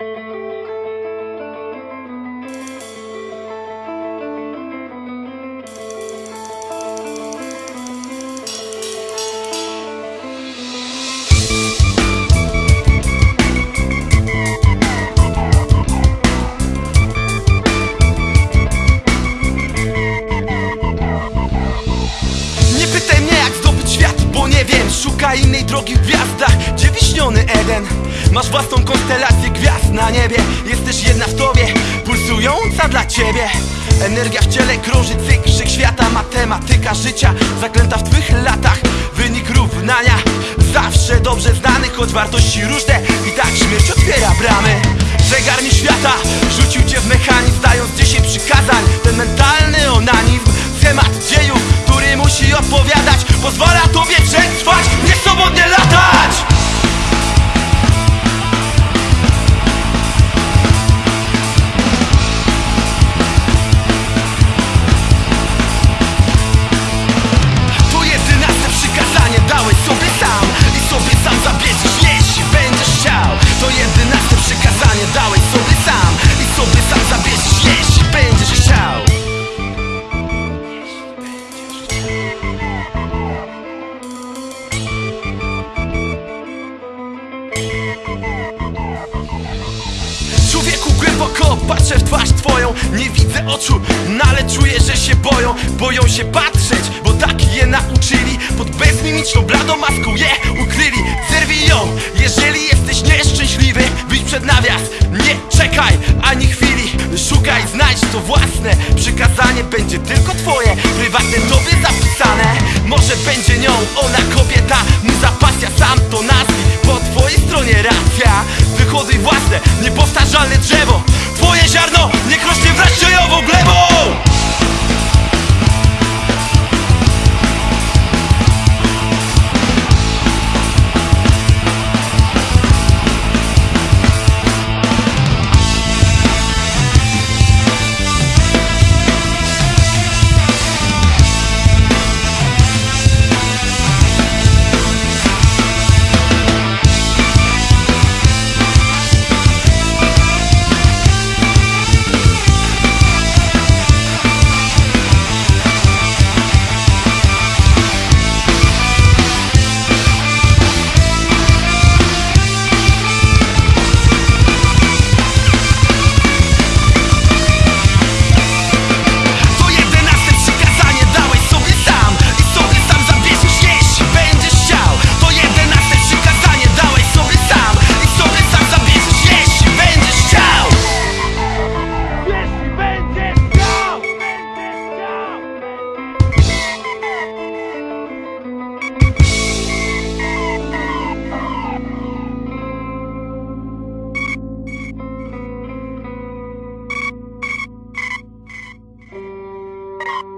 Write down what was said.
Nie wiem Szukaj innej drogi w gwiazdach, gdzie wiśniony Eden. Masz własną konstelację gwiazd na niebie. Jesteś jedna w tobie, pulsująca dla ciebie. Energia w ciele krąży cykl wszechświata Matematyka życia, zaklęta w twych latach. Wynik równania, zawsze dobrze znany Choć wartości różne. I tak śmierć otwiera bramy. Zegar mi świata, rzucił cię w mechanizm Dając 10 przykazań, ten odpowiadać Pozwala tobie przetrwać, nieswobodnie latać patrzę w twarz twoją Nie widzę oczu, no ale czuję, że się boją Boją się patrzeć, bo tak je nauczyli. Pod bezmimiczną bladą maską je ukryli. Zerwij ją, jeżeli jesteś nieszczęśliwy Wyjdź przed nawias, nie czekaj ani chwili Szukaj, znajdź to własne. Przykazanie będzie tylko twoje Prywatne tobie zapisane. Może będzie nią ona schody własne Niepowtarzalne drzewo. Twoje ziarno niech rośnie wraz ciejową glebą. you.